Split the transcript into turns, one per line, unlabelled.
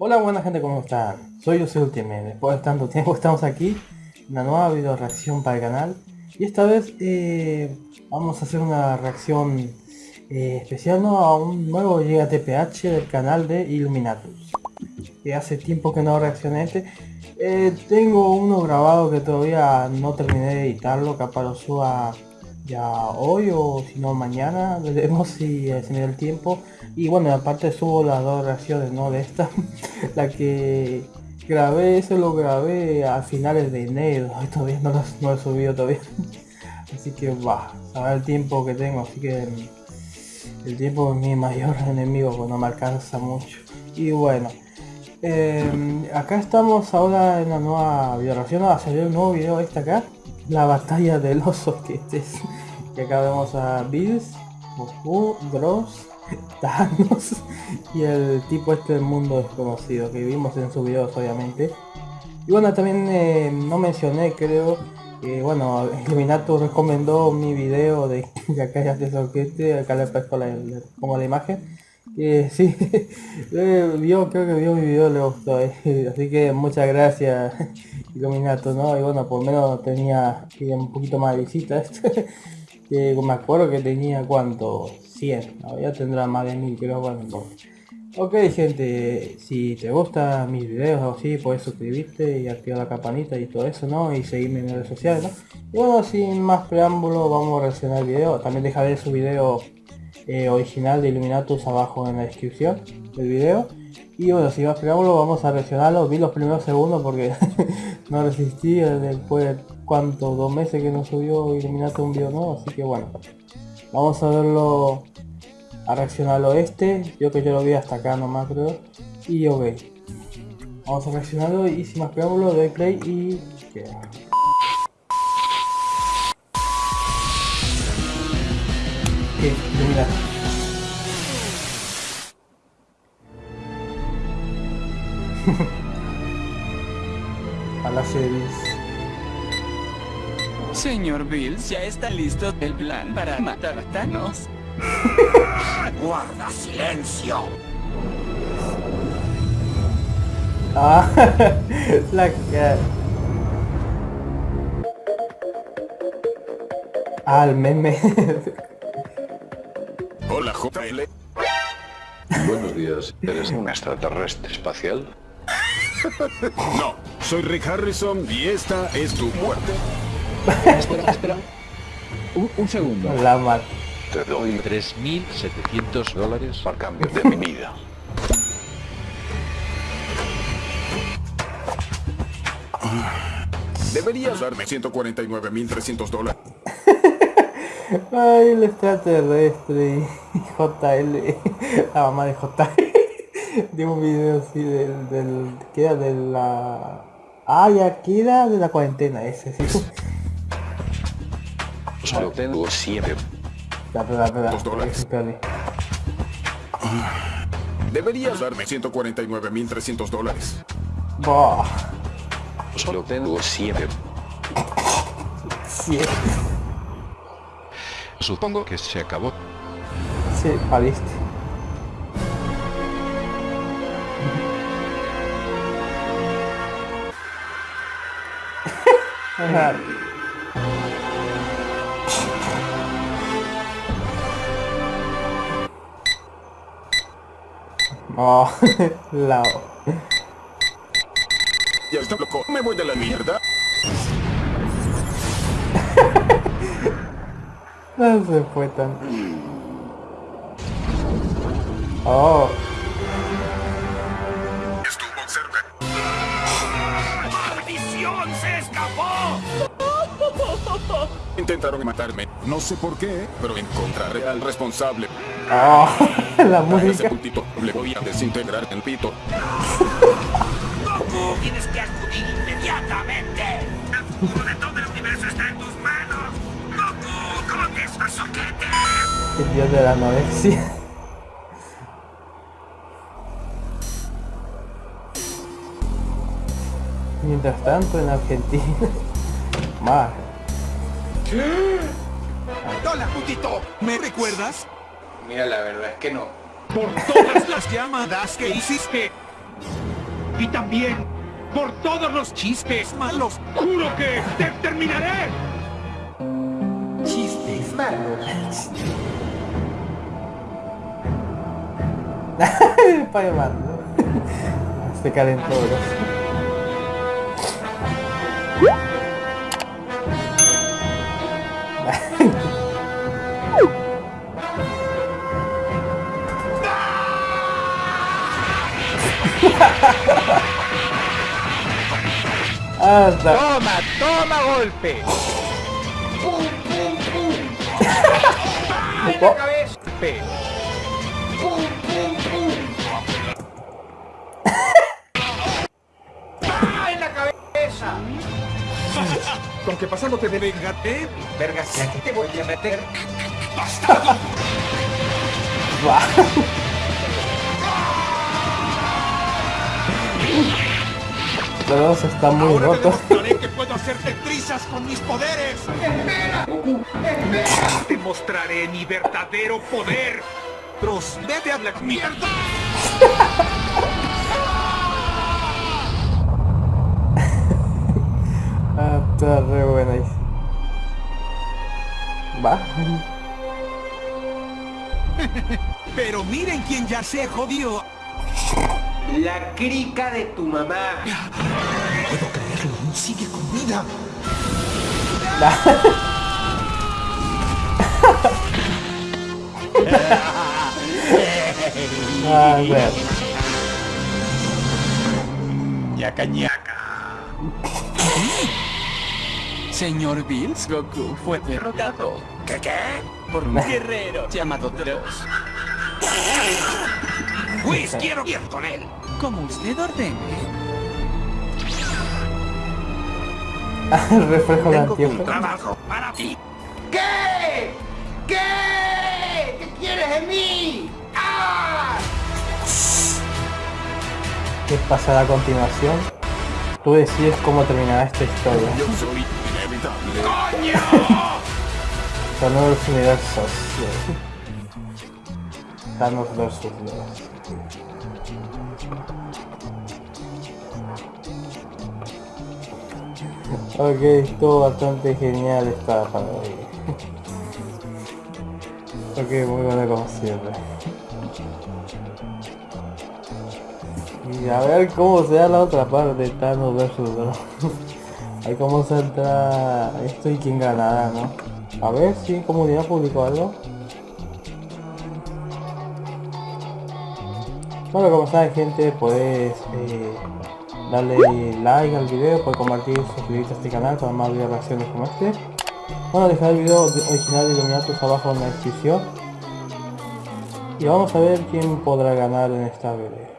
Hola buena gente, ¿cómo están? Soy José Ultimate, después de tanto tiempo estamos aquí, una nueva video reacción para el canal y esta vez eh, vamos a hacer una reacción eh, especial ¿no? a un nuevo Llega TPH del canal de Illuminatus que hace tiempo que no reaccioné este eh, tengo uno grabado que todavía no terminé de editarlo, capaz lo ya hoy o si no mañana, veremos si se me da el tiempo. Y bueno, aparte subo las dos reacciones, ¿no? De esta, la que grabé, eso lo grabé a finales de enero, todavía no lo, he subido todavía. Así que va, a el tiempo que tengo, así que el tiempo es mi mayor enemigo, pues no me alcanza mucho. Y bueno, em, acá estamos ahora en la nueva video reacción, va a salir un nuevo video este acá la batalla de los soquetes. Que acá vemos a Bills, Goku, Dross, Y el tipo este del mundo desconocido que vimos en sus videos obviamente. Y bueno, también eh, no mencioné, creo, que bueno, Illuminato recomendó mi video de que ya de soquete, acá le he la, como la imagen. Que sí, vio, creo que vio mi video, le gustó, eh. así que muchas gracias Illuminato, ¿no? Y bueno, por lo menos tenía un poquito más de visitas. Que me acuerdo que tenía cuánto, 100, ya tendrá más de 1000 creo, bueno. Ok gente, si te gustan mis videos o así, puedes suscribirte y activar la campanita y todo eso, ¿no? Y seguirme en redes sociales, ¿no? Y bueno, sin más preámbulo, vamos a reaccionar el video. También deja ver su video eh, original de Illuminatus abajo en la descripción del video. Y bueno, si más preámbulo, vamos a reaccionarlo. Vi los primeros segundos porque no resistí después de cuánto, dos meses que no subió Illuminato un video nuevo, así que bueno. Vamos a verlo, a reaccionarlo este, yo que yo lo vi hasta acá nomás creo. Y ok. Vamos a reaccionarlo y sin más preámbulo doy play y... queda. ¿Qué? a la series.
Señor Bills, ya está listo el plan para matar a Thanos.
¡Guarda silencio!
Ah, la cara. Ah, el meme.
Hola, JL.
Buenos días. ¿Eres un extraterrestre espacial?
No, soy Rick Harrison y esta es tu muerte.
Espera, espera. Un, segundo.
La mal.
Te doy 3.700 dólares a cambio de mi vida.
Deberías darme 149.300 dólares.
Ay, el extraterrestre y JL, la mamá de JL de un video así del, del que era de la ah ya queda de la cuarentena ese sí
solo tengo siete.
Espera, espera, espera.
deberías darme 149.300 dólares.
Bah.
solo tengo siete.
Siete.
Supongo que se acabó.
Sí, paliste Oh, lao.
Ya está loco, me voy de la mierda.
no se fue tan. Oh.
Intentaron matarme. No sé por qué, pero encontraré al responsable.
Oh, la música.
ese puntito le voy a desintegrar el pito.
¡Goku! ¡Tienes que acudir inmediatamente! ¡El futuro de todo el universo está en tus manos! ¡Goku! ¡Con esos soquetes!
El dios de la anorexia. Mientras tanto en Argentina, más
¡Hola, putito! ¿Me recuerdas?
Mira, la verdad es que no.
Por todas las llamadas que hiciste. Y también por todos los chistes malos. Juro que te terminaré.
Chistes malos.
Spider-Man. Se caen Anda.
Toma, toma golpe.
Oh,
Golpe.
Con que pasándote de vengate, vergas, ya que te voy a meter.
va. Los dos están muy
Ahora te
rotos.
demostraré que puedo hacerte trizas con mis poderes. ¡Espera! ¡Espera! Te mostraré mi verdadero poder. Tros, vete a la mierda.
Ah, está re buena ahí. Va.
Pero miren quién ya se jodió.
La crica de tu mamá.
Puedo creerlo, aún sigue con vida.
A ver.
Ñaca ñaca.
Señor Bills, Goku fue derrotado.
¿Qué qué?
Por un guerrero llamado Dross.
Whis, quiero ir con él.
Como usted ordene.
Reflejo de
Tengo un trabajo para ti.
¿Qué? ¿Qué? ¿Qué quieres de mí? ¡Ah!
¿Qué pasará a continuación? Tú decides cómo terminará esta historia.
Yo soy inevitable.
Thanos Universos. Thanos versus Dios. Ok, estuvo bastante genial esta parodia. ok, muy buena como siempre. Y a ver cómo se da la otra parte, Thanos versus. A ver cómo saldrá esto y quién ganará, ¿no? A ver si comunidad publicó algo. Bueno, como saben gente, podés eh, darle like al video, puedes compartir, suscribirte a este canal para más videos reacciones como este. Bueno, dejar el video de- original de Illuminatus abajo en la descripción. Y vamos a ver quién podrá ganar en esta pelea.